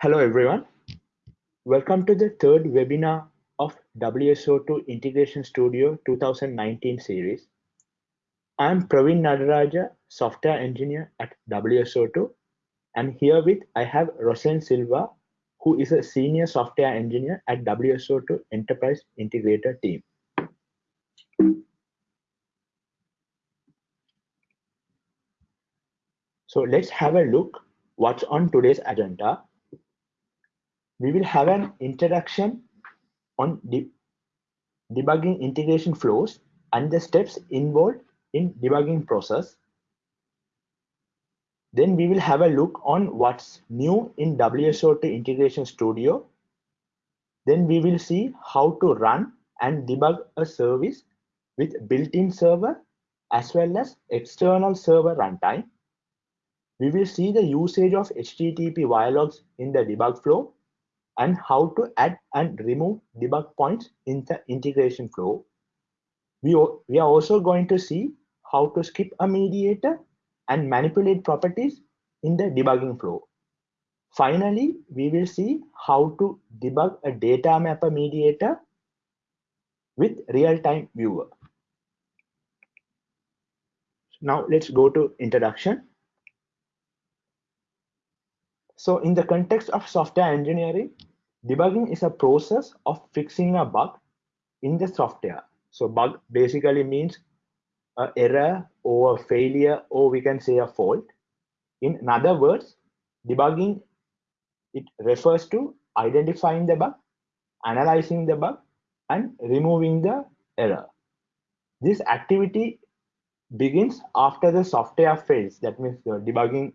Hello everyone. Welcome to the third webinar of WSO2 Integration Studio 2019 series. I'm Praveen Nadaraja, software engineer at WSO2 and here with I have Rosen Silva, who is a senior software engineer at WSO2 Enterprise Integrator team. So let's have a look what's on today's agenda we will have an introduction on de debugging integration flows and the steps involved in debugging process. Then we will have a look on what's new in WSO2 Integration Studio. Then we will see how to run and debug a service with built-in server as well as external server runtime. We will see the usage of HTTP wire logs in the debug flow and how to add and remove debug points in the integration flow. We, we are also going to see how to skip a mediator and manipulate properties in the debugging flow. Finally, we will see how to debug a data mapper mediator with real-time viewer. Now let's go to introduction. So in the context of software engineering, Debugging is a process of fixing a bug in the software. So bug basically means an error or a failure, or we can say a fault. In other words, debugging, it refers to identifying the bug, analyzing the bug, and removing the error. This activity begins after the software fails. That means the debugging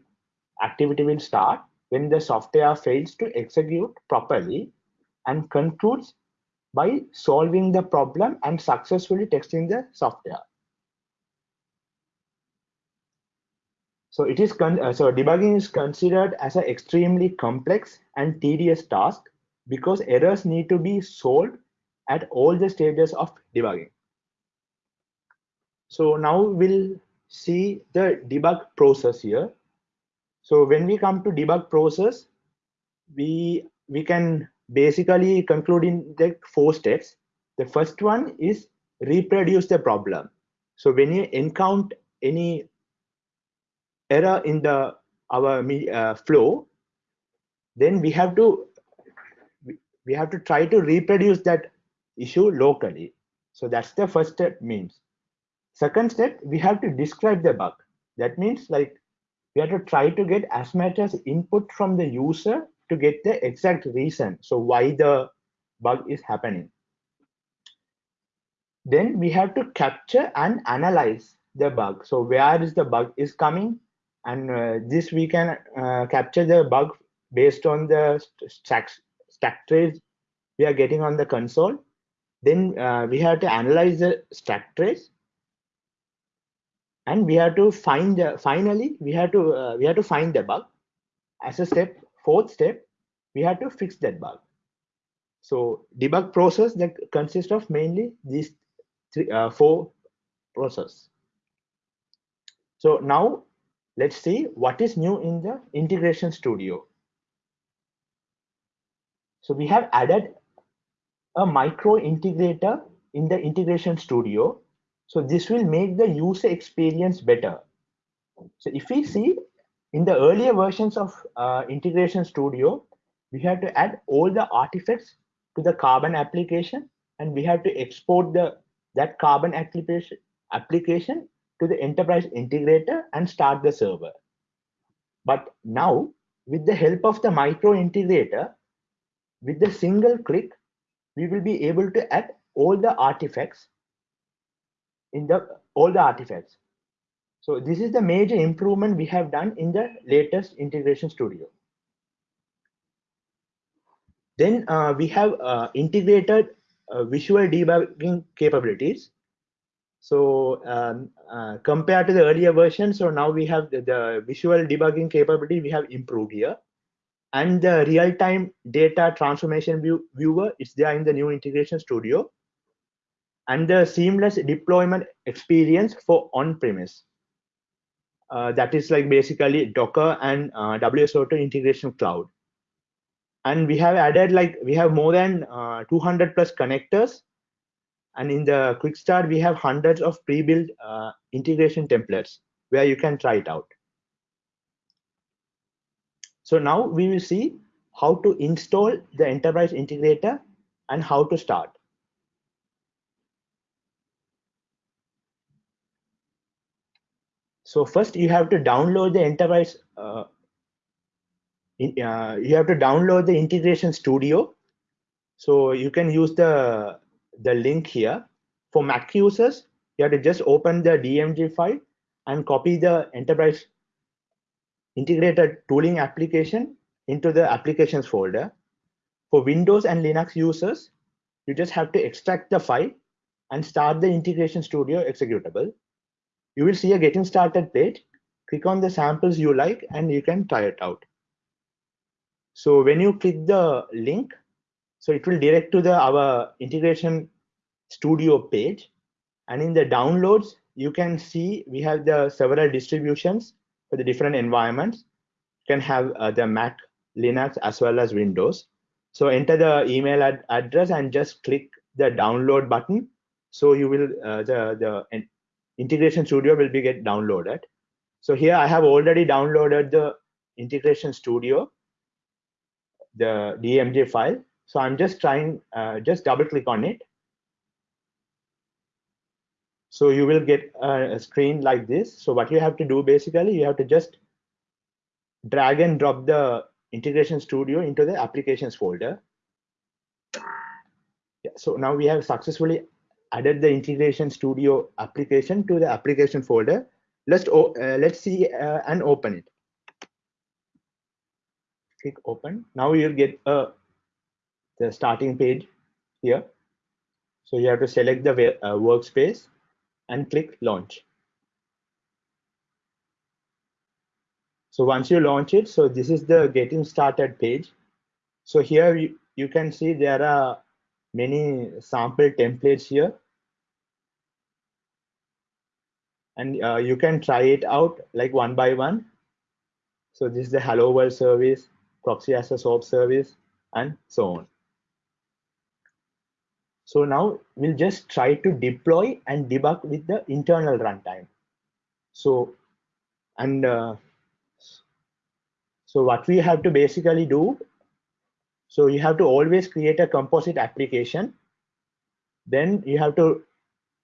activity will start when the software fails to execute properly and concludes by solving the problem and successfully testing the software. So it is uh, so debugging is considered as an extremely complex and tedious task because errors need to be solved at all the stages of debugging. So now we'll see the debug process here. So when we come to debug process, we we can basically conclude in the four steps. The first one is reproduce the problem. So when you encounter any error in the our uh, flow, then we have to we have to try to reproduce that issue locally. So that's the first step means. Second step, we have to describe the bug. That means like we have to try to get as much as input from the user to get the exact reason. So why the bug is happening. Then we have to capture and analyze the bug. So where is the bug is coming? And uh, this we can uh, capture the bug based on the stack, stack trace we are getting on the console. Then uh, we have to analyze the stack trace and we have to find the, finally we have to uh, we have to find the bug. As a step fourth step we have to fix that bug. So debug process that consists of mainly these three uh, four process. So now let's see what is new in the integration studio. So we have added a micro integrator in the integration studio so this will make the user experience better. So if we see in the earlier versions of uh, Integration Studio, we had to add all the artifacts to the Carbon application, and we have to export the that Carbon application application to the enterprise integrator and start the server. But now, with the help of the micro integrator, with the single click, we will be able to add all the artifacts in the all the artifacts. So this is the major improvement we have done in the latest integration studio. Then uh, we have uh, integrated uh, visual debugging capabilities. So um, uh, compared to the earlier version, so now we have the, the visual debugging capability we have improved here. And the real-time data transformation view, viewer is there in the new integration studio and the seamless deployment experience for on-premise. Uh, that is like basically Docker and uh, WSO2 integration cloud. and we have added like we have more than uh, 200 plus connectors and in the quick start we have hundreds of pre-built uh, integration templates where you can try it out so now we will see how to install the enterprise integrator and how to start so first you have to download the enterprise uh, uh, you have to download the integration studio. So you can use the the link here. For mac users you have to just open the dmg file and copy the enterprise integrated tooling application into the applications folder. For windows and linux users you just have to extract the file and start the integration studio executable you will see a getting started page click on the samples you like and you can try it out so when you click the link, so it will direct to the our integration studio page. And in the downloads, you can see we have the several distributions for the different environments. You can have uh, the Mac, Linux, as well as Windows. So enter the email ad address and just click the download button. So you will uh, the the integration studio will be get downloaded. So here I have already downloaded the integration studio the DMG file. So I'm just trying, uh, just double click on it. So you will get a, screen like this. So what you have to do basically, you have to just drag and drop the integration studio into the applications folder. Yeah, so now we have successfully added the integration studio application to the application folder. Let's uh, let's see uh, and open it click open. Now you'll get uh, the starting page here. So you have to select the uh, workspace and click launch. So once you launch it, so this is the getting started page. So here you, you can see there are many sample templates here. And uh, you can try it out like one by one. So this is the hello world service proxy as a SOAP service, and so on. So now we'll just try to deploy and debug with the internal runtime. So, and uh, so what we have to basically do, so you have to always create a composite application. Then you have to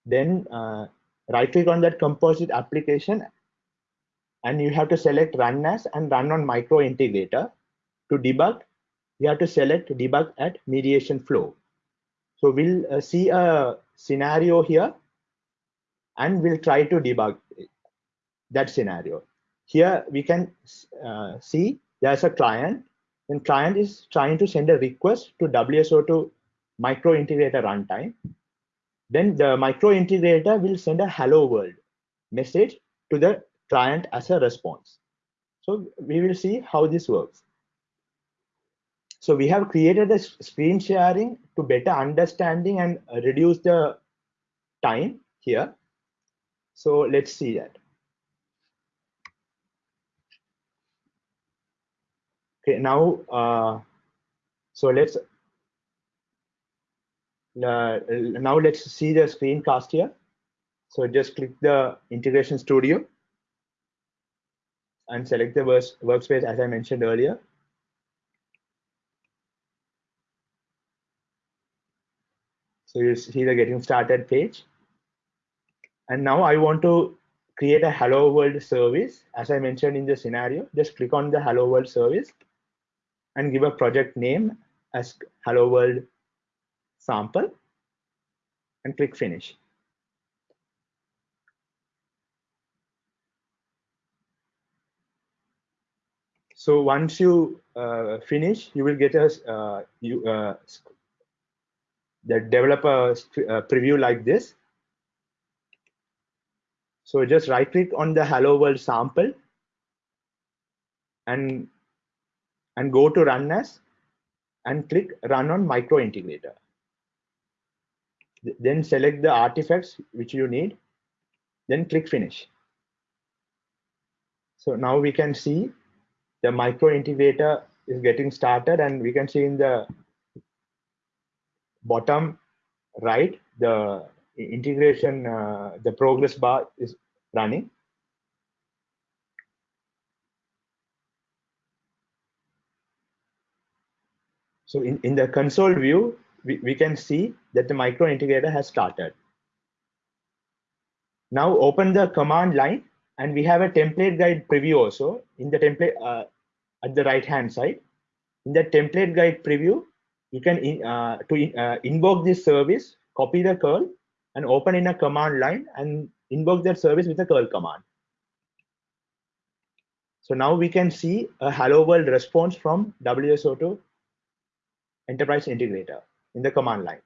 then uh, right click on that composite application and you have to select run as and run on micro integrator to debug, you have to select debug at mediation flow. So we'll uh, see a scenario here and we'll try to debug that scenario. Here we can uh, see there's a client and client is trying to send a request to WSO2 micro integrator runtime. Then the micro integrator will send a hello world message to the client as a response. So we will see how this works. So we have created a screen sharing to better understanding and reduce the time here. So let's see that. Okay, now, uh, so let's, Uh, now let's see the screencast here. So just click the integration studio and select the workspace as I mentioned earlier. So you see the getting started page. And now I want to create a hello world service. As I mentioned in the scenario, just click on the hello world service and give a project name as hello world sample and click finish. So once you uh, finish, you will get a uh, you, uh, the developer uh, preview like this. So just right click on the hello world sample and and go to run as and click run on micro integrator. Then select the artifacts which you need, then click finish. So now we can see the micro integrator is getting started and we can see in the bottom right, the integration, uh, the progress bar is running. So in, in the console view, we, we can see that the micro integrator has started. Now open the command line and we have a template guide preview also in the template uh, at the right hand side. In the template guide preview, you can in, uh, to in, uh, invoke this service, copy the curl and open in a command line and invoke that service with a curl command. So now we can see a hello world response from WSO2 enterprise integrator in the command line.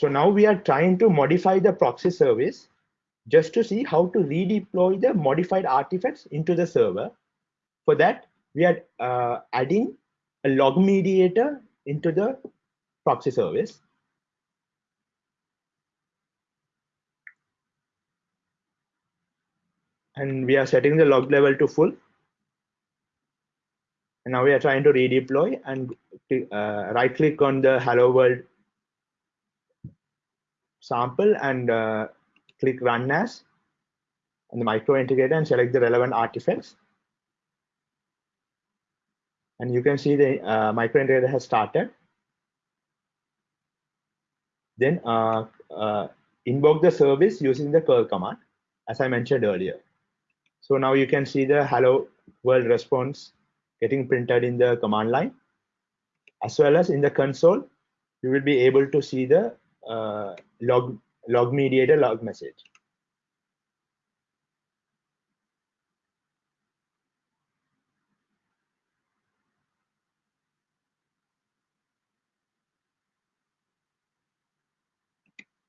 So now we are trying to modify the proxy service just to see how to redeploy the modified artifacts into the server. For that, we are uh, adding a log mediator into the proxy service. And we are setting the log level to full. And now we are trying to redeploy and uh, right click on the hello world sample and uh, click run as and the micro integrator and select the relevant artifacts. And you can see the uh, micro integrator has started. Then uh, uh, invoke the service using the curl command, as I mentioned earlier. So now you can see the hello world response getting printed in the command line, as well as in the console, you will be able to see the uh, log log mediator log message.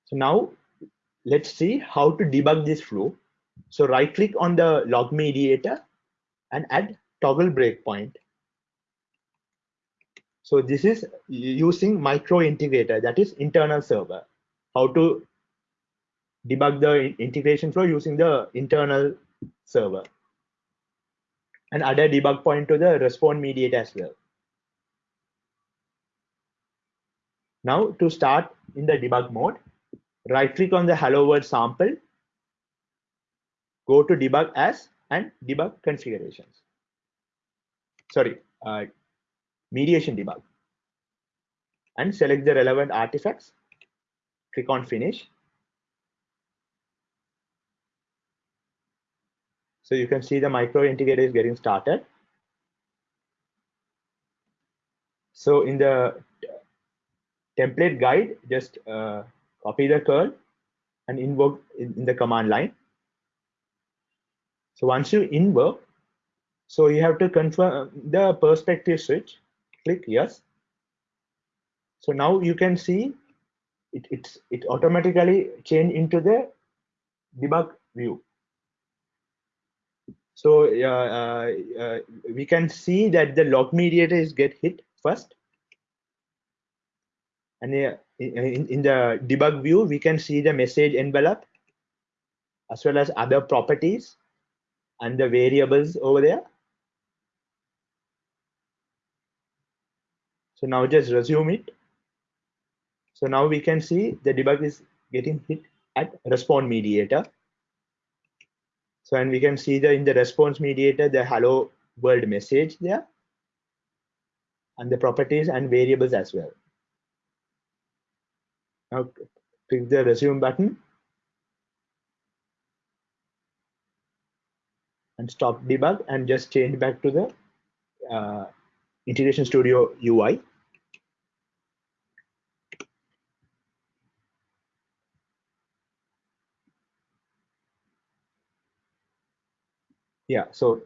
So now let's see how to debug this flow. So right click on the log mediator and add toggle breakpoint. So this is using micro integrator that is internal server. How to debug the integration flow using the internal server and add a debug point to the response mediator as well. Now to start in the debug mode, right click on the hello world sample, go to debug as and debug configurations. Sorry, uh, mediation debug and select the relevant artifacts. Click on finish So you can see the micro integrator is getting started. So in the template guide, just uh, copy the curl and invoke in, in the command line. So once you invoke, so you have to confirm the perspective switch, click yes. So now you can see it, it's, it automatically change into the debug view. So uh, uh, we can see that the log mediator is get hit first. And in, in the debug view, we can see the message envelope as well as other properties and the variables over there. So now just resume it. So now we can see the debug is getting hit at response mediator. So, and we can see the in the response mediator, the hello world message there and the properties and variables as well. Now click the resume button and stop debug and just change back to the uh, Integration Studio UI. Yeah so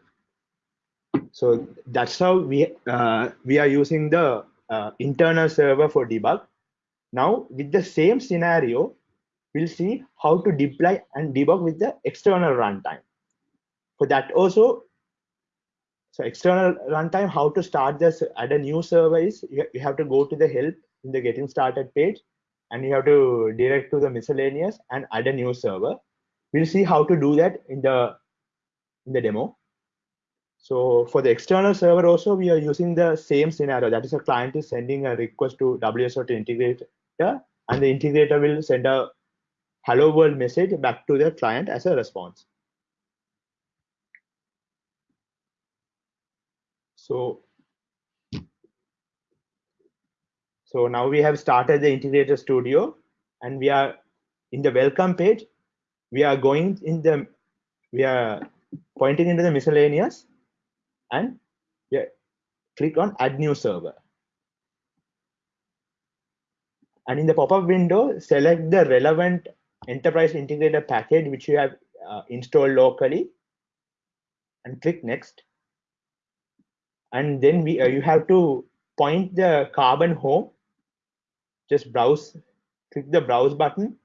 so that's how we uh, we are using the uh, internal server for debug now with the same scenario we'll see how to deploy and debug with the external runtime for that also so external runtime how to start this add a new server is you have to go to the help in the getting started page and you have to direct to the miscellaneous and add a new server. We'll see how to do that in the in the demo. So for the external server also, we are using the same scenario. That is a client is sending a request to WSO2 integrator and the integrator will send a hello world message back to the client as a response. So, so now we have started the integrator studio and we are in the welcome page. We are going in the, we are pointing into the miscellaneous and yeah, click on add new server. And in the pop-up window, select the relevant enterprise integrator package which you have uh, installed locally and click next. And then we uh, you have to point the carbon home. Just browse, click the browse button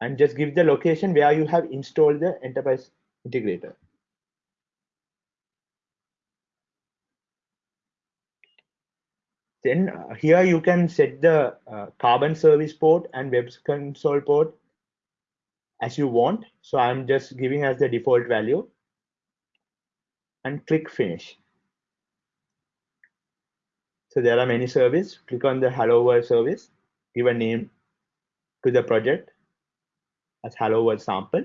and just give the location where you have installed the enterprise integrator. Then uh, here you can set the uh, carbon service port and web console port as you want. So I'm just giving as the default value and click finish. So there are many services. Click on the Hello World service, give a name to the project as Hello World sample.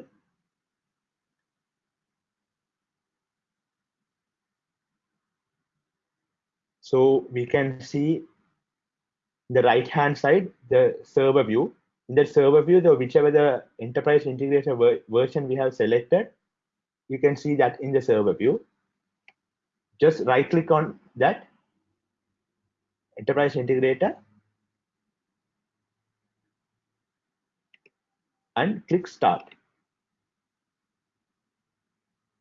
So we can see the right hand side, the server view. In the server view, the whichever the enterprise integrator ver version we have selected, you can see that in the server view. Just right click on that enterprise integrator and click start.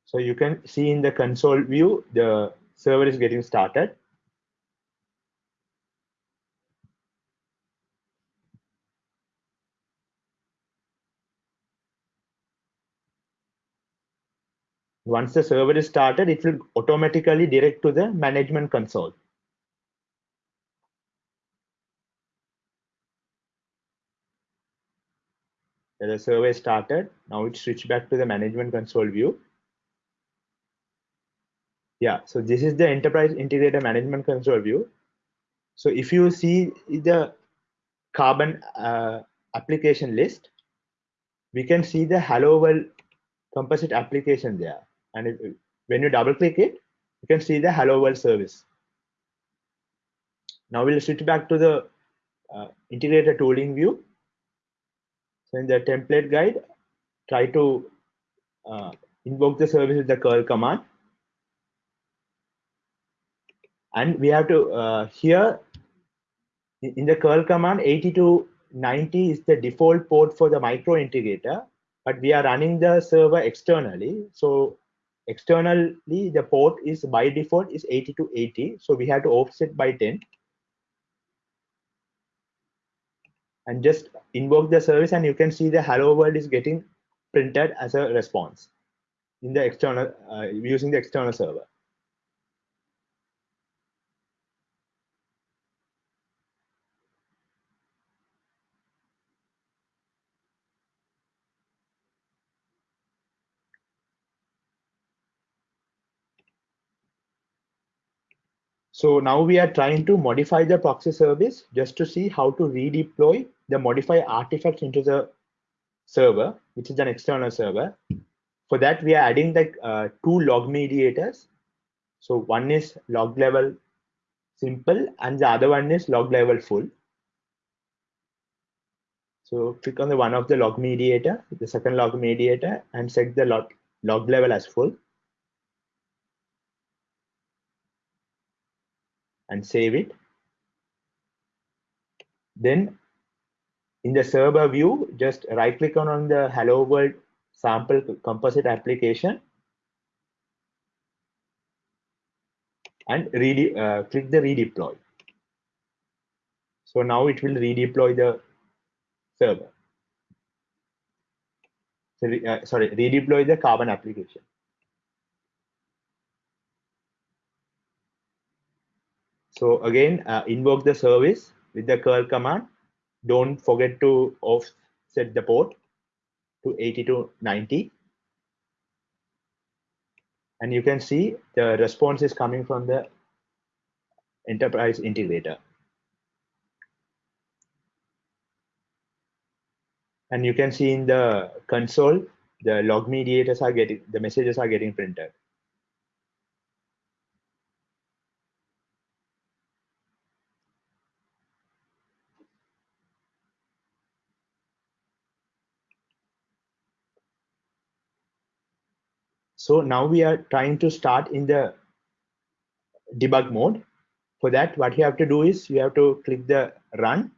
So you can see in the console view, the server is getting started. Once the server is started, it will automatically direct to the management console. The server started. Now it switched back to the management console view. Yeah, so this is the enterprise integrator management console view. So if you see the carbon uh, application list, we can see the Hello World composite application there. And if, when you double click it, you can see the Hello World service. Now we'll switch back to the uh, integrator tooling view. So in the template guide, try to uh, invoke the service with the curl command. And we have to, uh, here in the curl command, 80 to 90 is the default port for the micro integrator, but we are running the server externally. So externally the port is by default is 80 to 80 so we have to offset by 10 and just invoke the service and you can see the hello world is getting printed as a response in the external uh, using the external server So now we are trying to modify the proxy service just to see how to redeploy the modify artifacts into the server, which is an external server. For that, we are adding the uh, two log mediators. So one is log level simple and the other one is log level full. So click on the one of the log mediator, the second log mediator and set the log, log level as full. And save it. Then in the server view, just right click on, on the hello world sample composite application and uh, click the redeploy. So now it will redeploy the server. So, uh, sorry, redeploy the carbon application. So again, uh, invoke the service with the curl command. Don't forget to offset the port to 80 to 90 and you can see the response is coming from the enterprise integrator. And you can see in the console the log mediators are getting the messages are getting printed So now we are trying to start in the debug mode. For that, what you have to do is you have to click the run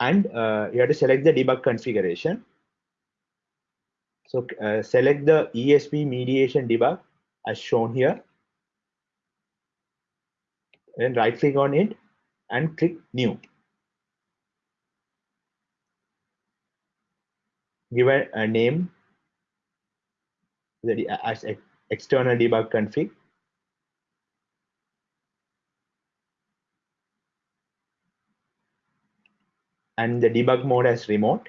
and uh, you have to select the debug configuration. So uh, select the ESB mediation debug as shown here. Then right click on it and click new. Give a, name that uh, as external debug config. And the debug mode as remote.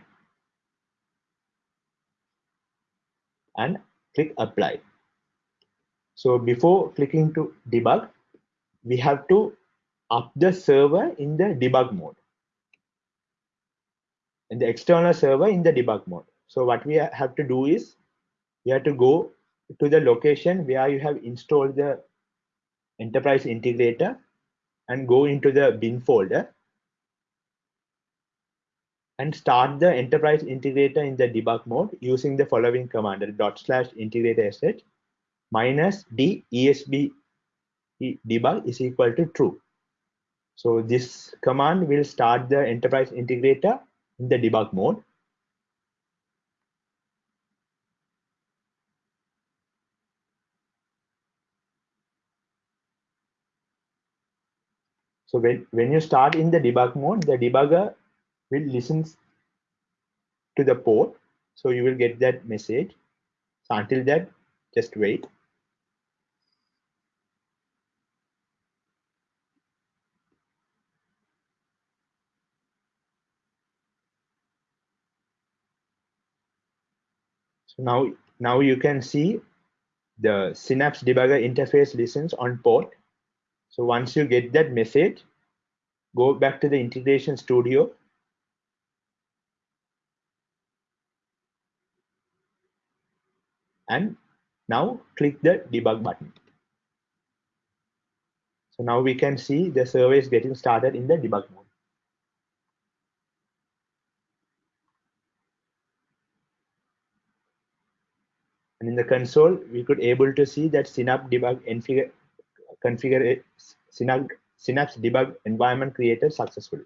And click apply. So before clicking to debug we have to up the server in the debug mode. In the external server in the debug mode so what we have to do is you have to go to the location where you have installed the enterprise integrator and go into the bin folder and start the enterprise integrator in the debug mode using the following command dot slash integrator sh minus d esb debug is equal to true. So this command will start the enterprise integrator in the debug mode So when, when you start in the debug mode, the debugger will listen to the port. So you will get that message. So until that, just wait. So now, now you can see the Synapse debugger interface listens on port so once you get that message, go back to the integration studio. And now click the debug button. So now we can see the server is getting started in the debug mode. And in the console, we could able to see that Synapse debug configure Synapse, Synapse debug environment created successfully.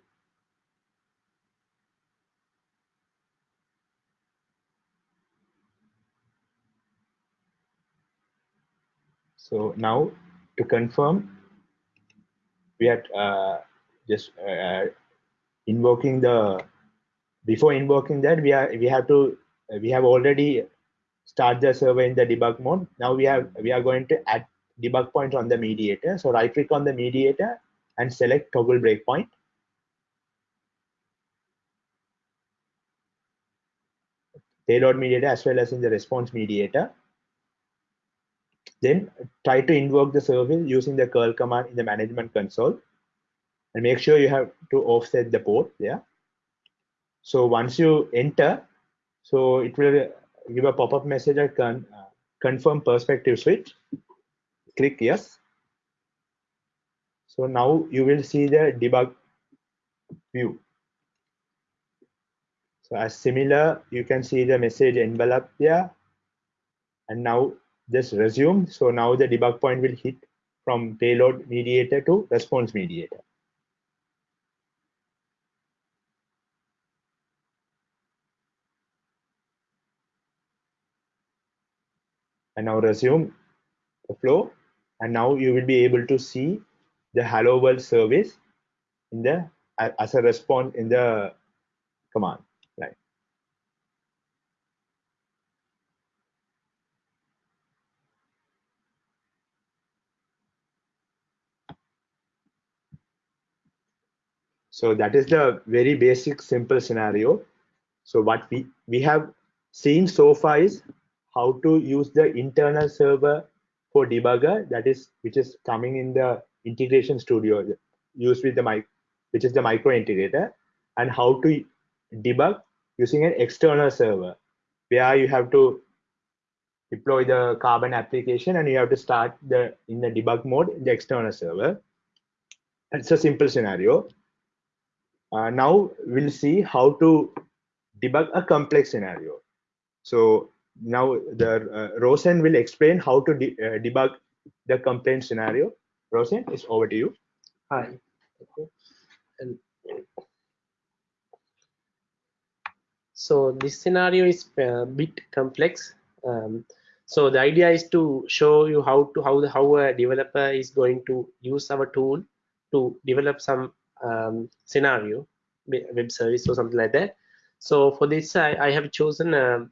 So now to confirm, we are uh, just uh, invoking the before invoking that we are we have to we have already start the server in the debug mode. Now we have we are going to add debug point on the mediator. So right click on the mediator and select toggle breakpoint. Payload mediator as well as in the response mediator. Then try to invoke the service using the curl command in the management console and make sure you have to offset the port there. So once you enter, so it will give a pop-up message can uh, confirm perspective switch click yes. So now you will see the debug view. So as similar, you can see the message envelope there. And now just resume. So now the debug point will hit from payload mediator to response mediator. And now resume the flow and now you will be able to see the hello world service in the as a response in the command right So that is the very basic simple scenario. So what we, we have seen so far is how to use the internal server for debugger that is which is coming in the integration studio used with the mic which is the micro integrator and how to debug using an external server where you have to deploy the carbon application and you have to start the in the debug mode the external server it's a simple scenario uh, now we'll see how to debug a complex scenario. So now the uh, Rosen will explain how to de uh, debug the complaint scenario. Rosen, it's over to you. Hi. And so this scenario is a bit complex. Um, so the idea is to show you how to how the, how a developer is going to use our tool to develop some um, scenario, web service or something like that. So for this, I, I have chosen a, a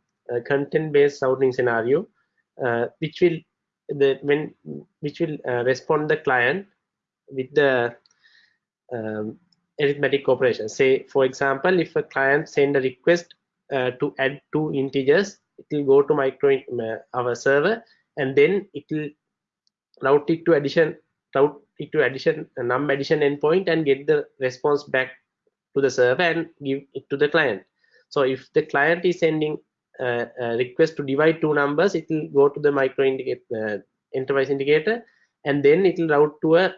content-based routing scenario, uh, which will the when which will uh, respond the client with the um, arithmetic operation. Say, for example, if a client send a request uh, to add two integers, it will go to micro uh, our server, and then it will route it to addition route it to addition a num addition endpoint and get the response back to the server and give it to the client so if the client is sending a, a request to divide two numbers it will go to the micro indicate uh, enterprise integrator and then it will route to a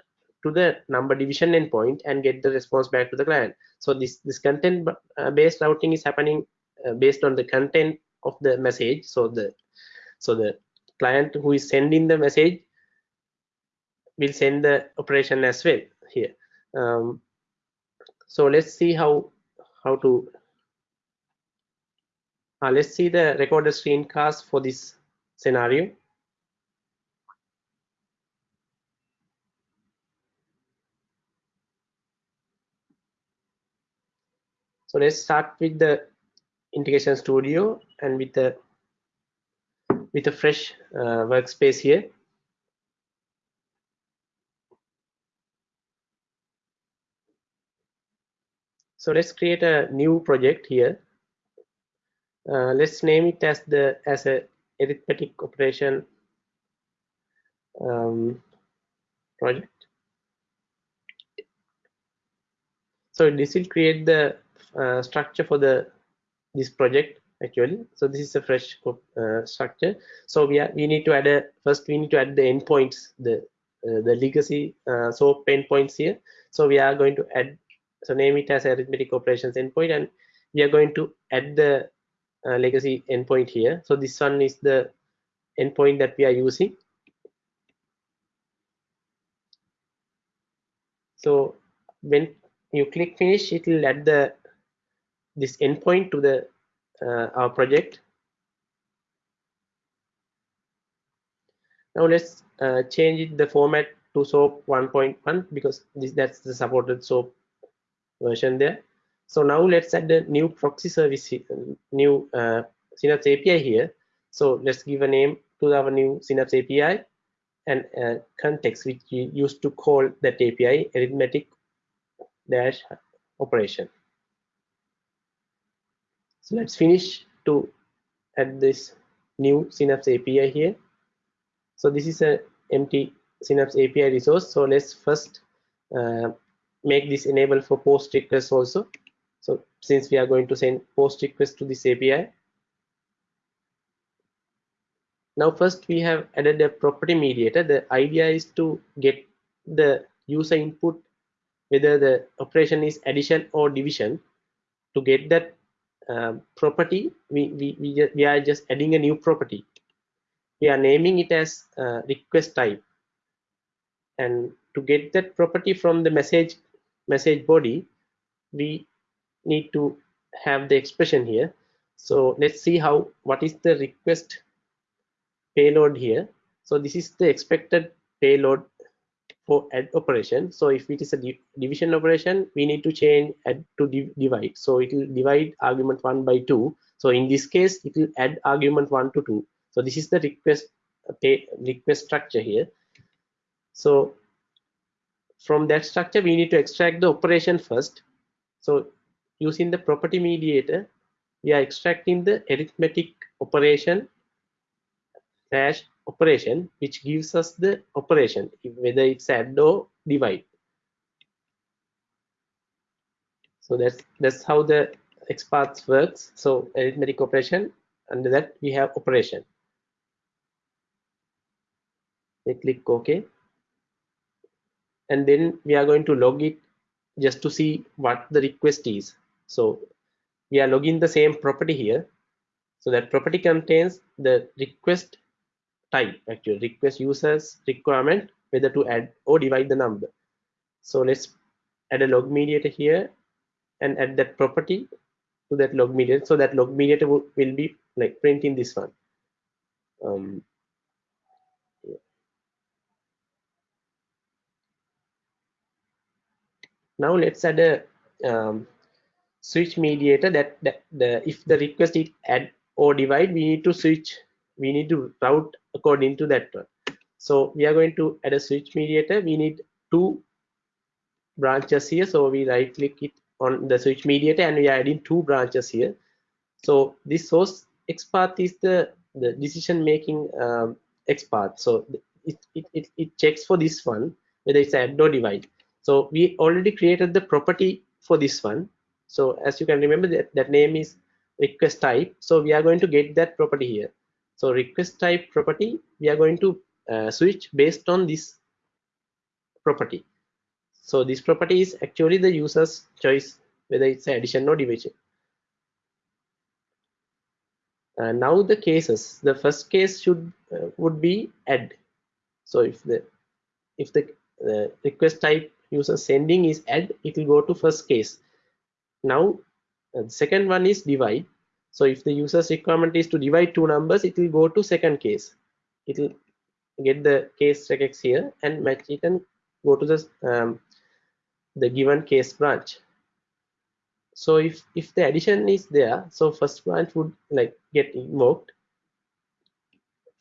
to the number division endpoint and get the response back to the client. So this this content uh, based routing is happening uh, based on the content of the message. So the so the client who is sending the message will send the operation as well here. Um, so let's see how how to uh, let's see the recorded screencast for this scenario so let's start with the integration studio and with the with a fresh uh, workspace here So let's create a new project here. Uh, let's name it as the as a arithmetic operation um, project. So this will create the uh, structure for the this project actually. So this is a fresh uh, structure. So we are we need to add a first we need to add the endpoints the uh, the legacy uh, SOAP endpoints here. So we are going to add so name it as arithmetic operations endpoint and we are going to add the uh, legacy endpoint here. So this one is the endpoint that we are using. So when you click finish it will add the this endpoint to the uh, our project. Now let's uh, change the format to SOAP 1.1 because this that's the supported SOAP version there. So now let's add a new proxy service, new uh, Synapse API here. So let's give a name to our new Synapse API and uh, context which we used to call that API arithmetic dash operation. So let's finish to add this new Synapse API here. So this is an empty Synapse API resource. So let's first uh, make this enable for post requests also so since we are going to send post request to this api now first we have added a property mediator. The idea is to get the user input whether the operation is addition or division to get that um, property. We, we, we, we are just adding a new property. We are naming it as uh, request type. And to get that property from the message message body we need to have the expression here. So let's see how what is the request payload here. So this is the expected payload for add operation. So if it is a division operation we need to change add to div divide. So it will divide argument 1 by 2 so in this case it will add argument 1 to 2 so this is the request uh, pay request structure here. So from that structure we need to extract the operation first. So using the property mediator we are extracting the arithmetic operation slash operation which gives us the operation whether it's add or divide. So that's that's how the XPath works. So arithmetic operation under that we have operation. We click ok. And then we are going to log it just to see what the request is so we are logging the same property here. So that property contains the request type actually request users requirement whether to add or divide the number. So let's add a log mediator here and add that property to that log mediator. So that log mediator will, will be like printing this one. Um, now let's add a um, switch mediator that, that the if the request is add or divide we need to switch we need to route according to that one. So we are going to add a switch mediator. We need two branches here. So we right click it on the switch mediator and we are adding two branches here. So this source XPath is the the decision making um, XPath. So it, it, it, it checks for this one whether it's add or divide. So we already created the property for this one so as you can remember that that name is request type. So we are going to get that property here. So request type property we are going to uh, switch based on this property. So this property is actually the user's choice whether it's addition or division uh, now the cases. The first case should uh, would be add. So if the if the uh, request type user sending is add it will go to first case now uh, the second one is divide. So if the user's requirement is to divide two numbers it will go to second case. It will get the case regex here and match it and go to the um, the given case branch. So if if the addition is there so first branch would like get invoked.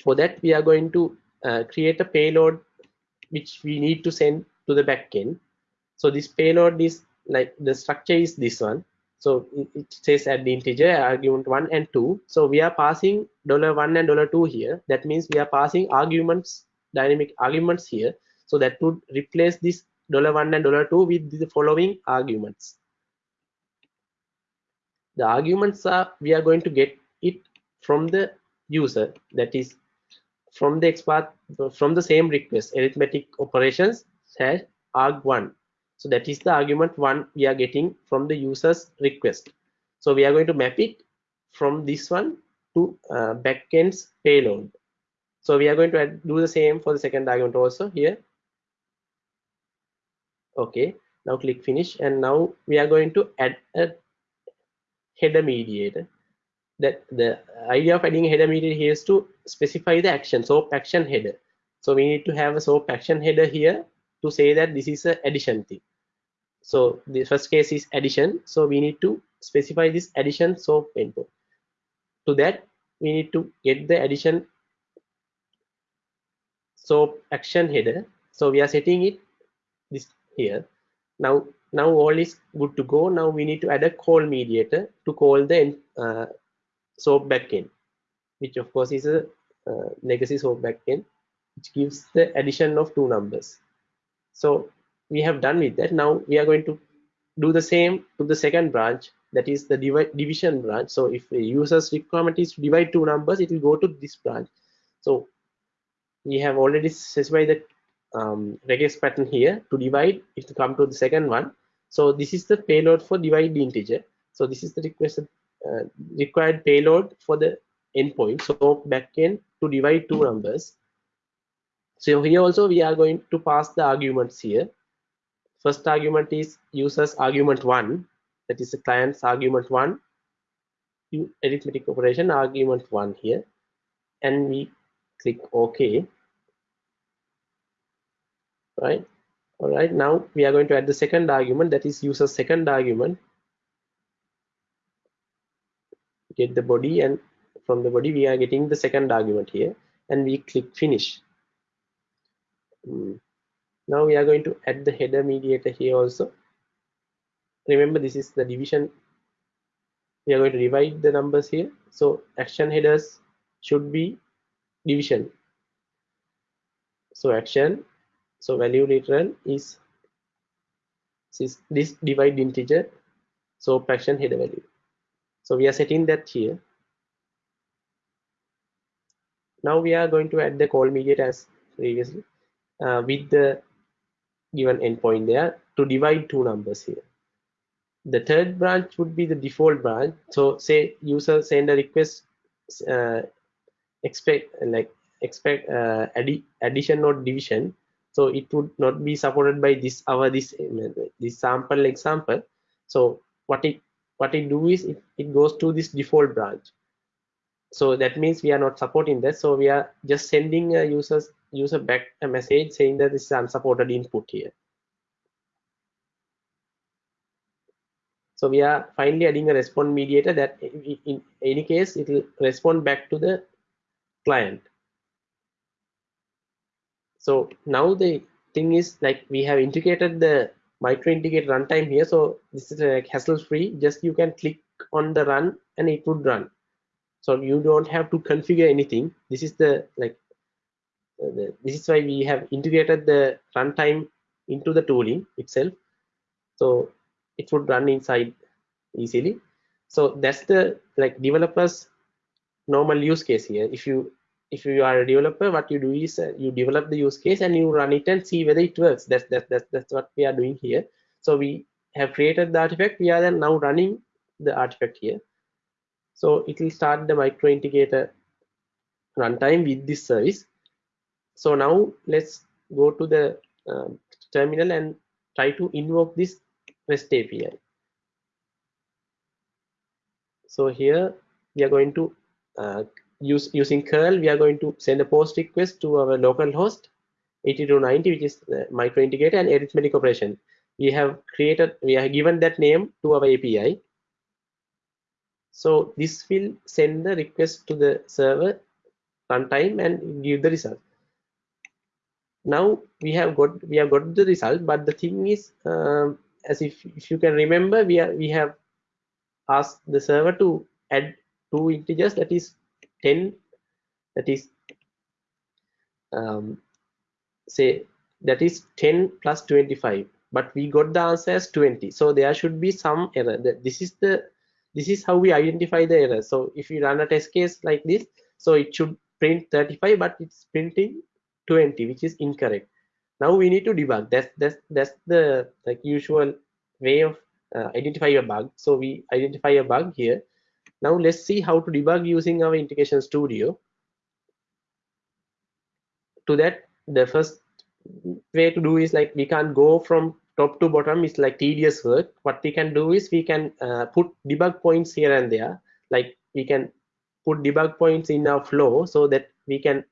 For that we are going to uh, create a payload which we need to send to the backend. So this payload is like the structure is this one. So it says at the integer argument one and two. So we are passing dollar one and dollar two here. That means we are passing arguments dynamic arguments here. So that would replace this dollar one and dollar two with the following arguments. The arguments are we are going to get it from the user that is from the XPath from the same request arithmetic operations slash arg1 so that is the argument one we are getting from the user's request. So we are going to map it from this one to uh, backend's payload. So we are going to add, do the same for the second argument also here. Okay now click finish and now we are going to add a header mediator. That the idea of adding a header mediator here is to specify the action so action header. So we need to have a soap action header here to say that this is a addition thing. So the first case is addition. So we need to specify this addition soap input to that we need to get the addition soap action header. So we are setting it this here. Now now all is good to go. Now we need to add a call mediator to call the uh, soap backend which of course is a uh, legacy soap backend which gives the addition of two numbers so we have done with that. Now we are going to do the same to the second branch that is the divi division branch. So if a user's requirement is to divide two numbers it will go to this branch. So we have already specified the um, regex pattern here. To divide if to come to the second one. So this is the payload for divide the integer. So this is the uh, required payload for the endpoint. So backend to divide two numbers so here also we are going to pass the arguments here. First argument is users argument one that is the client's argument one arithmetic operation argument one here. And we click ok. Right? All right now we are going to add the second argument that is user's second argument. Get the body and from the body we are getting the second argument here. And we click finish. Hmm. now we are going to add the header mediator here also. Remember this is the division. We are going to divide the numbers here. So action headers should be division. So action. So value literal is this, this divide integer. So action header value. So we are setting that here. Now we are going to add the call mediator as previously uh, with the given endpoint there to divide two numbers here. The third branch would be the default branch. So say user send a request uh, expect like expect uh, addi addition or division. So it would not be supported by this our this this sample example. So what it what it do is it, it goes to this default branch. So that means we are not supporting that. So we are just sending a users user back a message saying that this is unsupported input here. So we are finally adding a response mediator that in any case it will respond back to the client. So now the thing is like we have integrated the micro integrate runtime here. So this is like hassle free. Just you can click on the run and it would run. So you don't have to configure anything. This is the like the, this is why we have integrated the runtime into the tooling itself. So it would run inside easily. So that's the like developers normal use case here. If you if you are a developer what you do is uh, you develop the use case and you run it and see whether it works. That's that's that's, that's what we are doing here. So we have created the artifact. We are then now running the artifact here. So it will start the micro integrator runtime with this service so now let's go to the uh, terminal and try to invoke this REST API. So here we are going to uh, use using curl, we are going to send a post request to our local host 8290, which is the micro integrator and arithmetic operation. We have created, we have given that name to our API. So this will send the request to the server runtime and give the result now we have got we have got the result but the thing is um, as if if you can remember we are we have asked the server to add two integers that is 10 that is um, say that is 10 plus 25 but we got the answer as 20 so there should be some error. That this is the this is how we identify the error. So if you run a test case like this so it should print 35 but it's printing 20 which is incorrect. Now we need to debug. That's that's that's the like usual way of uh, identify a bug. So we identify a bug here. Now let's see how to debug using our integration studio. To that the first way to do is like we can't go from top to bottom. It's like tedious work. What we can do is we can uh, put debug points here and there. Like we can put debug points in our flow so that we can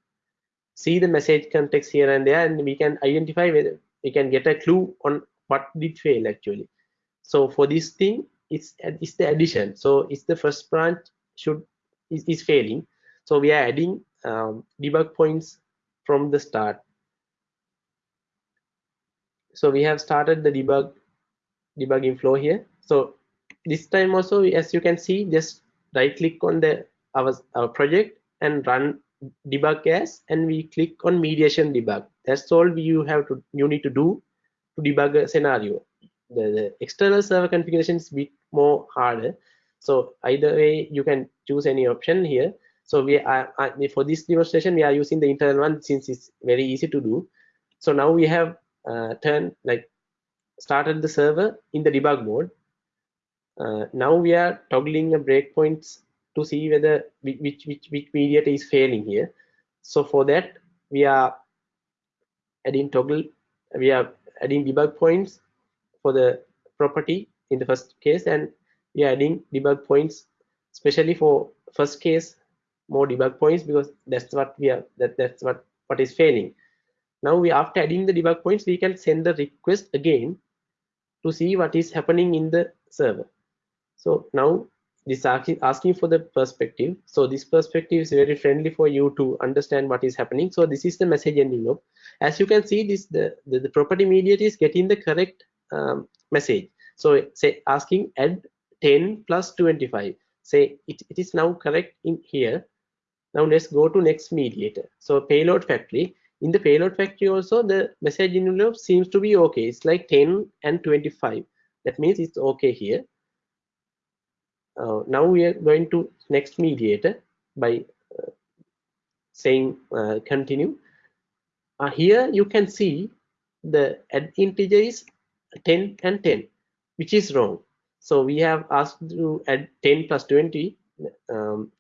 see the message context here and there and we can identify whether we can get a clue on what did fail actually. So for this thing it's it's the addition. So it's the first branch should is, is failing. So we are adding um, debug points from the start. So we have started the debug debugging flow here. So this time also as you can see just right click on the our, our project and run debug as and we click on mediation debug. That's all you have to you need to do to debug a scenario. The, the external server configuration is bit more harder. So either way you can choose any option here. So we are for this demonstration we are using the internal one since it's very easy to do. So now we have uh, turned like started the server in the debug mode. Uh, now we are toggling the breakpoints to see whether which which which mediator is failing here. So for that we are adding toggle we are adding debug points for the property in the first case and we are adding debug points especially for first case more debug points because that's what we are that that's what what is failing. Now we after adding the debug points we can send the request again to see what is happening in the server. So now this asking for the perspective so this perspective is very friendly for you to understand what is happening so this is the message ending loop as you can see this the the, the property mediator is getting the correct um, message So say asking add 10 plus 25. Say it, it is now correct in here. Now let's go to next mediator. So payload factory. In the payload factory also the message envelope seems to be okay. It's like 10 and 25. That means it's okay here. Uh, now we are going to next mediator by uh, saying uh, continue. Uh, here you can see the add integer is 10 and 10 which is wrong. So we have asked to add 10 plus 20 um,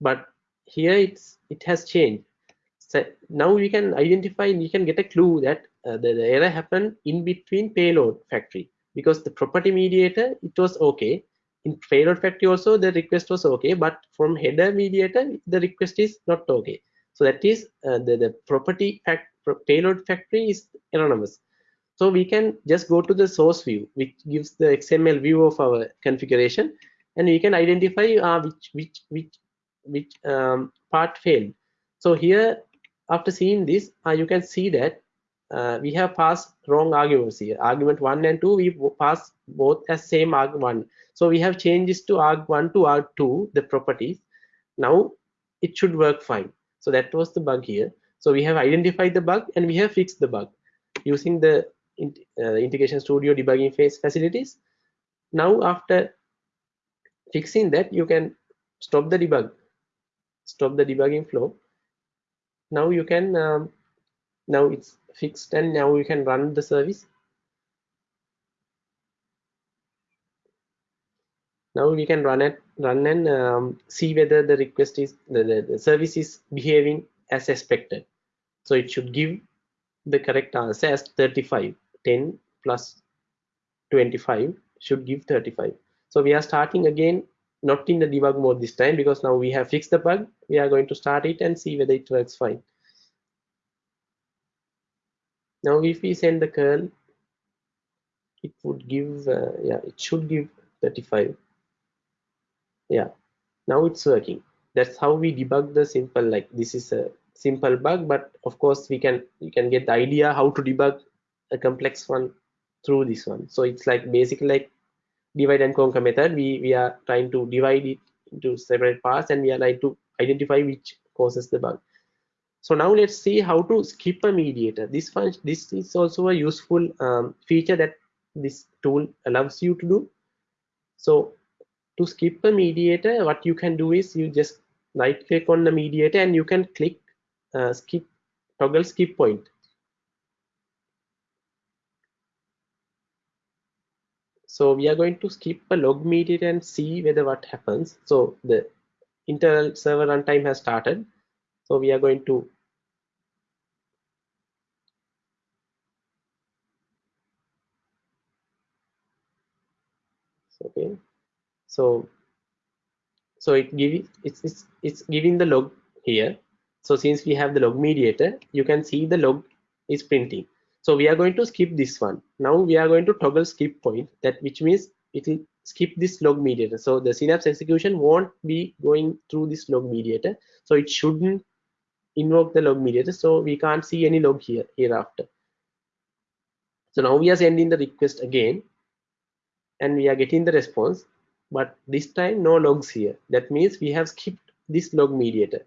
but here it's it has changed. So now we can identify and you can get a clue that uh, the, the, error happened in between payload factory because the property mediator it was okay in payload factory also the request was okay but from header mediator the request is not okay so that is uh, the, the property fact payload factory is anonymous so we can just go to the source view, which gives the XML view of our configuration, and we can identify uh, which which which which um, part failed. So here, after seeing this, uh, you can see that uh, we have passed wrong arguments here. Argument one and two, we pass both as same arg1. So we have changes to arg1 to arg2, the properties. Now it should work fine. So that was the bug here. So we have identified the bug and we have fixed the bug using the uh, integration studio debugging phase facilities now after fixing that you can stop the debug stop the debugging flow now you can um, now it's fixed and now you can run the service. Now we can run it run and um, see whether the request is the, the, the service is behaving as expected. So it should give the correct answer as 35 10 plus 25 should give 35 so we are starting again not in the debug mode this time because now we have fixed the bug. We are going to start it and see whether it works fine now if we send the curl it would give uh, yeah it should give 35 yeah now it's working. That's how we debug the simple like this is a simple bug but of course we can you can get the idea how to debug a complex one through this one. So it's like basically like divide and conquer method. We we are trying to divide it into separate parts and we are trying to identify which causes the bug so now let's see how to skip a mediator. This function this is also a useful um, feature that this tool allows you to do. So to skip a mediator what you can do is you just right click on the mediator and you can click uh, skip toggle skip point. So we are going to skip a log mediator and see whether what happens. So the internal server runtime has started so we are going to okay. So so it give it's, it's it's giving the log here. So since we have the log mediator you can see the log is printing. So we are going to skip this one. Now we are going to toggle skip point. That which means it will skip this log mediator. So the synapse execution won't be going through this log mediator. So it shouldn't invoke the log mediator. So we can't see any log here hereafter. So now we are sending the request again and we are getting the response. But this time no logs here. That means we have skipped this log mediator.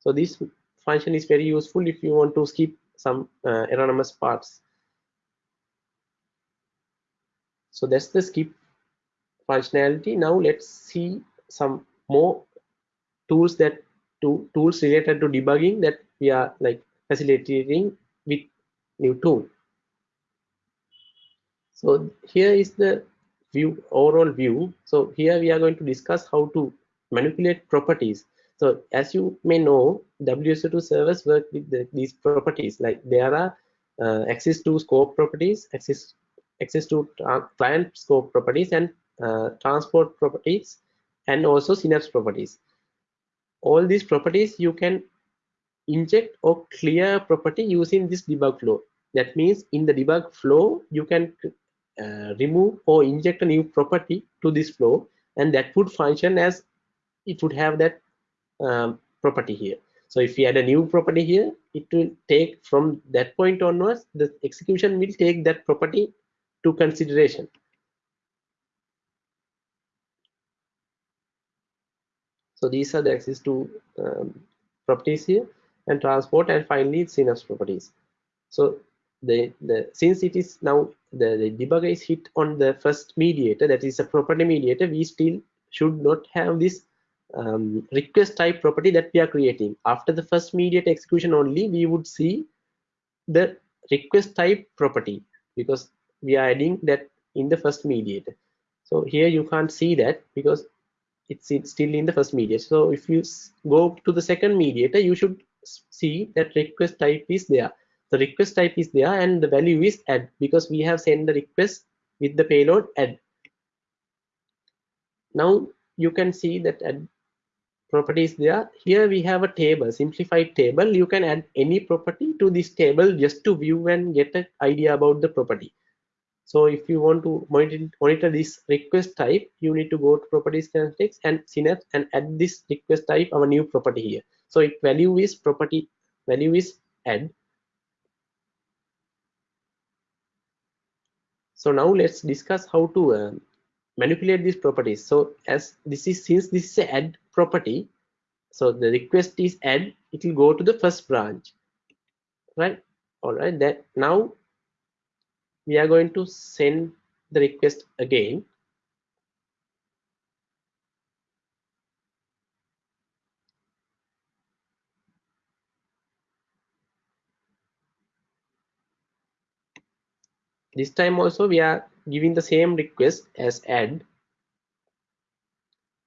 So this function is very useful if you want to skip some uh, anonymous parts. So that's the skip functionality. Now let's see some more tools that to tools related to debugging that we are like facilitating with new tool so here is the view overall view so here we are going to discuss how to manipulate properties so as you may know, WSO2 servers work with the, these properties. Like there are uh, Axis2 scope properties, access Axis2 client scope properties, and uh, transport properties, and also synapse properties. All these properties you can inject or clear property using this debug flow. That means in the debug flow, you can uh, remove or inject a new property to this flow, and that would function as it would have that um, property here so if we add a new property here it will take from that point onwards the execution will take that property to consideration So these are the Axis2 um, properties here and transport and finally synapse properties. So the, the since it is now the, the debugger is hit on the first mediator that is a property mediator we still should not have this um, request type property that we are creating after the first mediator execution only we would see the request type property because we are adding that in the first mediator so here you can't see that because it's, it's still in the first mediator so if you go to the second mediator you should see that request type is there. The request type is there and the value is add because we have sent the request with the payload add. Now you can see that add properties there. Here we have a table simplified table. You can add any property to this table just to view and get an idea about the property so if you want to monitor, monitor this request type you need to go to properties context and synapse and add this request type our new property here. So if value is property value is add. So now let's discuss how to uh, manipulate these properties. So as this is since this is add property so the request is add it will go to the first branch. Right? All right that now we are going to send the request again. This time also we are giving the same request as add.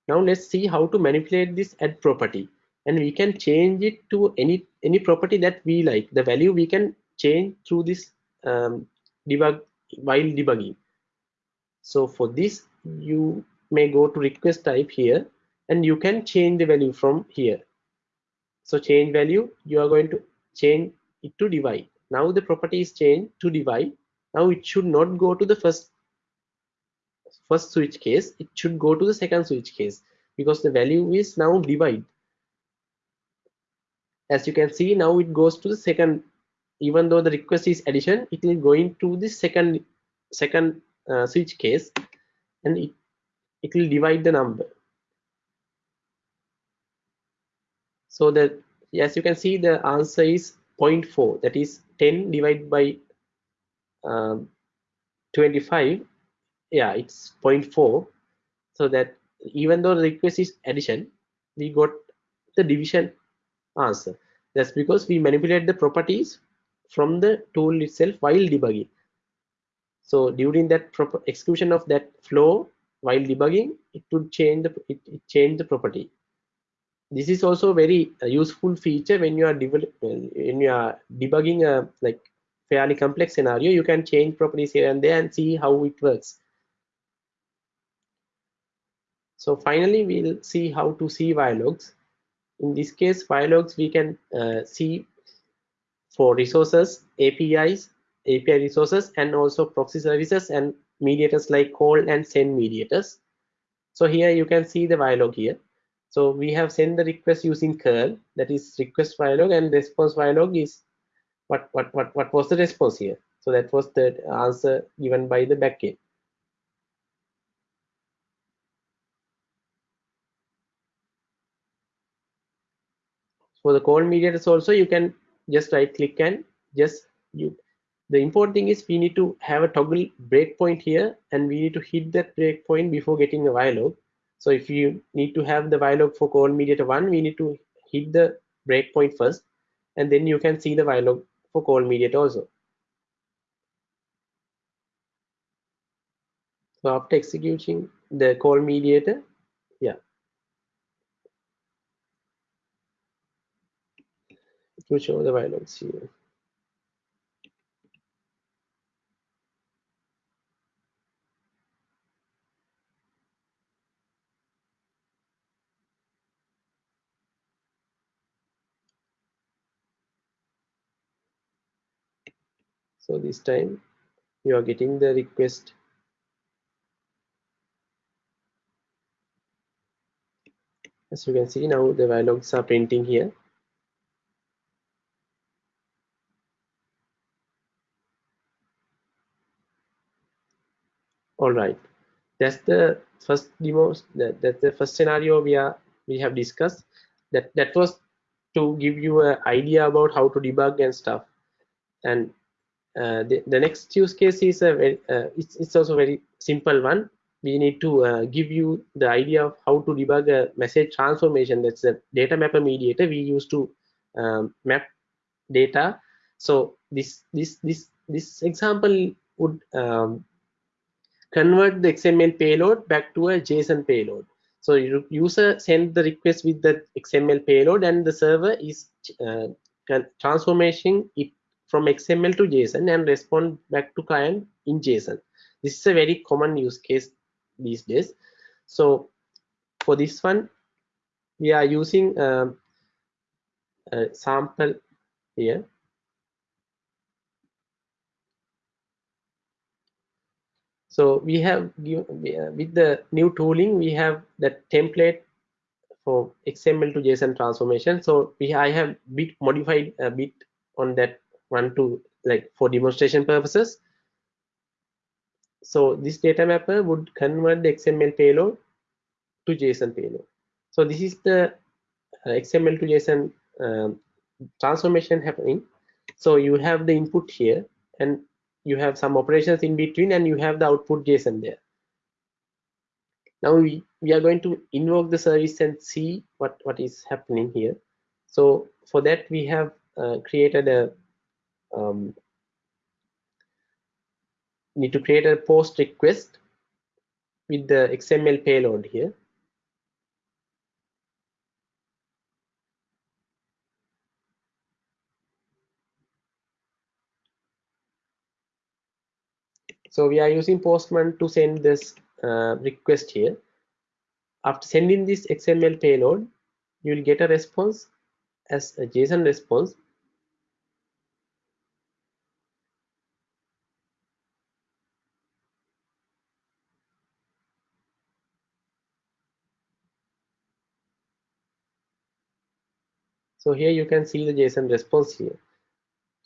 Now let's see how to manipulate this add property. And we can change it to any any property that we like. The value we can change through this um, debug while debugging. So for this you may go to request type here and you can change the value from here. So change value you are going to change it to divide. Now the property is changed to divide. Now it should not go to the first first switch case. It should go to the second switch case because the value is now divide. As you can see now it goes to the second even though the request is addition it will go into the second second uh, switch case and it, it will divide the number. So that as you can see the answer is 0.4 that is 10 divided by um, 25 yeah it's 0.4 so that even though the request is addition we got the division answer. That's because we manipulate the properties from the tool itself while debugging. So during that execution of that flow while debugging it would change the it, it change the property. This is also very uh, useful feature when you are develop when you are debugging a like fairly complex scenario you can change properties here and there and see how it works. So finally we'll see how to see wire logs in this case wire logs we can uh, see for resources apis api resources and also proxy services and mediators like call and send mediators. So here you can see the wire log here. So we have sent the request using curl that is request wire log and response wire log is what what what what was the response here? So that was the answer given by the backend. For the call mediators also you can just right click and just you the important thing is we need to have a toggle breakpoint here and we need to hit that breakpoint before getting a wire log. So if you need to have the wire log for call mediator one we need to hit the breakpoint first and then you can see the wire log for call mediator also. So after executing the call mediator yeah to show the violence here. So this time you are getting the request as you can see now the logs are printing here all right. That's the first demo that, that's the first scenario we are we have discussed. That that was to give you an idea about how to debug and stuff. And uh, the, the next use case is a very uh, it's, it's also very simple one. We need to uh, give you the idea of how to debug a message transformation. That's a data mapper mediator. We use to um, map data. So this this this this example would um, convert the xml payload back to a json payload. So user send the request with the xml payload and the server is uh, transformation it from xml to json and respond back to client in json. This is a very common use case these days. So for this one we are using um, a sample here so we have with the new tooling we have that template for xml to json transformation. So we i have bit modified a bit on that one to like for demonstration purposes. So this data mapper would convert the xml payload to json payload. So this is the uh, xml to json um, transformation happening. So you have the input here and you have some operations in between and you have the output json there. Now we, we are going to invoke the service and see what what is happening here. So for that we have uh, created a um, need to create a post request with the xml payload here so we are using postman to send this uh, request here. After sending this xml payload you will get a response as a json response. So here you can see the json response here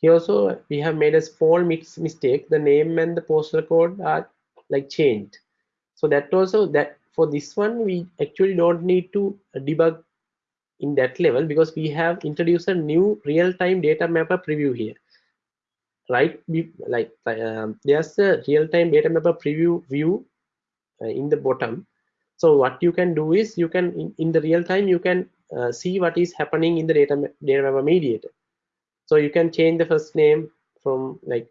here also we have made a small mix mistake. The name and the postal code are like changed. So that also that for this one we actually don't need to debug in that level because we have introduced a new real-time data mapper preview here. Right? Like um, there's a real-time data mapper preview view uh, in the bottom. So what you can do is you can in, in the real time you can uh, see what is happening in the data data mapper mediator so you can change the first name from like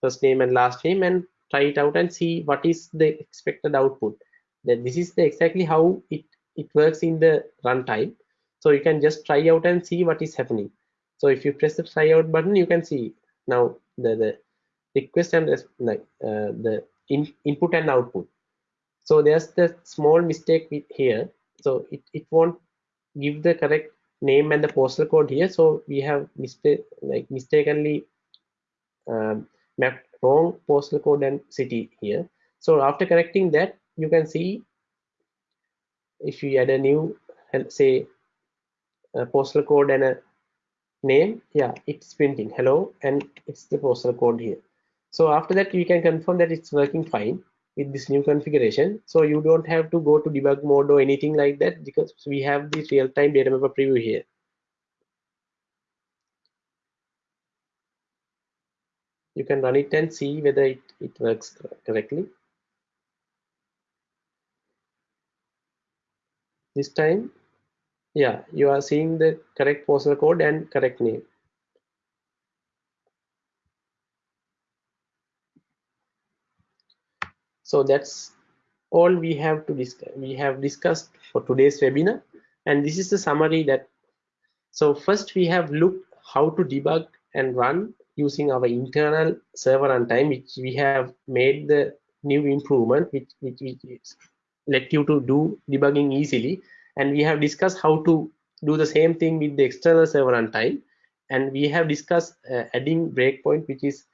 first name and last name and try it out and see what is the expected output. Then this is the exactly how it it works in the runtime. So you can just try out and see what is happening. So if you press the try out button you can see now the the request and like uh, the in, input and output. So there's the small mistake here. So it, it won't give the correct name and the postal code here. So we have mistake like mistakenly um, mapped wrong postal code and city here. So after correcting that you can see if you add a new say a postal code and a name yeah it's printing. Hello and it's the postal code here. So after that you can confirm that it's working fine with this new configuration. So you don't have to go to debug mode or anything like that because we have the real-time data mapper preview here. You can run it and see whether it, it works correctly. This time yeah you are seeing the correct postal code and correct name so that's all we have to discuss we have discussed for today's webinar. And this is the summary that so first we have looked how to debug and run using our internal server runtime which we have made the new improvement which, which, which let you to do debugging easily. And we have discussed how to do the same thing with the external server runtime and we have discussed uh, adding breakpoint which is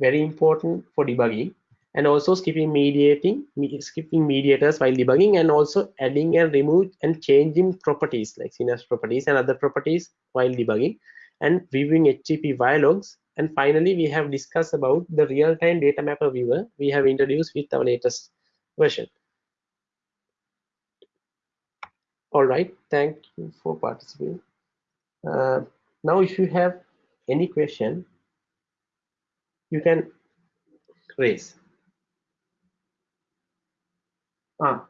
very important for debugging and also skipping mediating skipping mediators while debugging and also adding and remove and changing properties like synapse properties and other properties while debugging and viewing HTTP logs and finally we have discussed about the real-time data mapper viewer we have introduced with our latest version All right, thank you for participating. Uh, now, if you have any question, you can raise. Ah,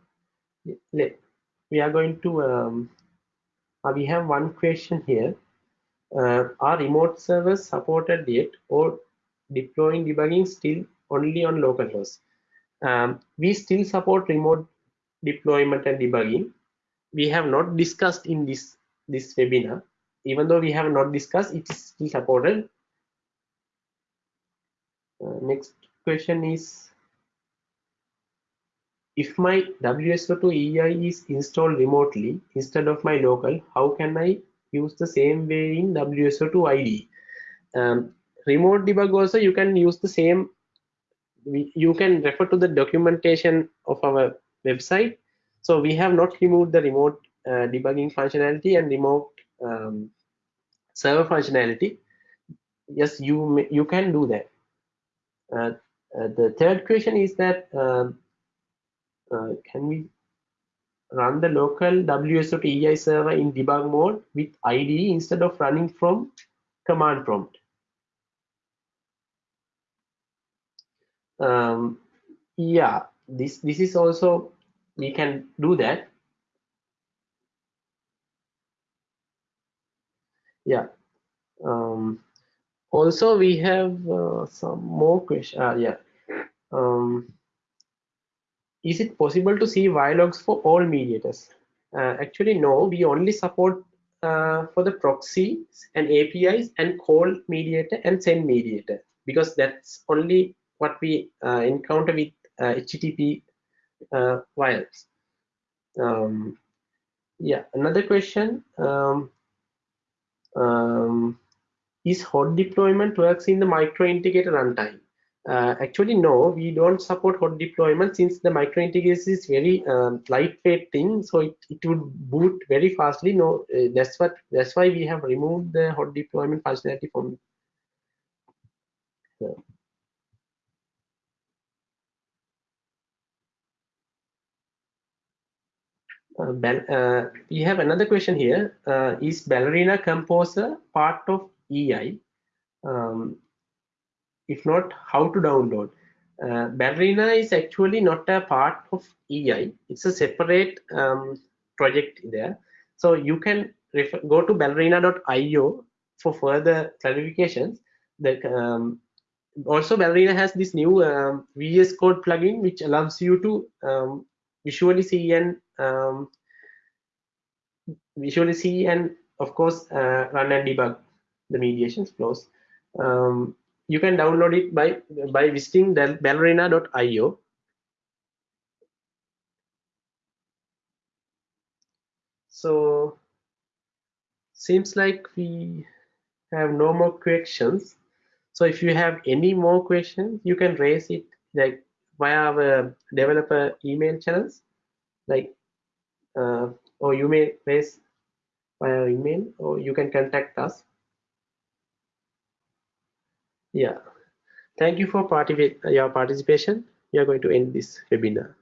we are going to, um, uh, we have one question here. Uh, are remote servers supported yet or deploying debugging still only on local hosts? Um, we still support remote deployment and debugging. We have not discussed in this, this webinar. Even though we have not discussed, it is still supported. Uh, next question is if my WSO2 EI is installed remotely instead of my local, how can I use the same way in WSO2 IDE? Um, remote debug also you can use the same, you can refer to the documentation of our website. So we have not removed the remote uh, debugging functionality and remote um, server functionality. Yes, you you can do that. Uh, uh, the third question is that um, uh, can we run the local WSO2 EI server in debug mode with IDE instead of running from command prompt. Um, yeah, this this is also we can do that. Yeah. Um, also, we have uh, some more questions. Uh, yeah. Um, is it possible to see logs for all mediators? Uh, actually, no, we only support uh, for the proxies and APIs and call mediator and send mediator because that's only what we uh, encounter with HTTP uh, wires. Um, yeah, another question. Um, um, is hot deployment works in the micro integrator runtime? Uh, actually, no, we don't support hot deployment since the micro integration is very um, lightweight thing, so it, it would boot very fastly. No, uh, that's what that's why we have removed the hot deployment functionality from. Uh, uh, we have another question here. Uh, is Ballerina Composer part of EI? Um, if not how to download. Uh, ballerina is actually not a part of ei it's a separate um, project there. So you can refer, go to ballerina.io for further clarifications. The um, also ballerina has this new um, vs code plugin which allows you to um, visually see and um, visually see and of course uh, run and debug the mediations flows. Um, you can download it by by visiting ballerina.io so seems like we have no more questions. So if you have any more questions you can raise it like via our developer email channels. Like uh, or you may raise via email or you can contact us yeah. Thank you for your participation. We are going to end this webinar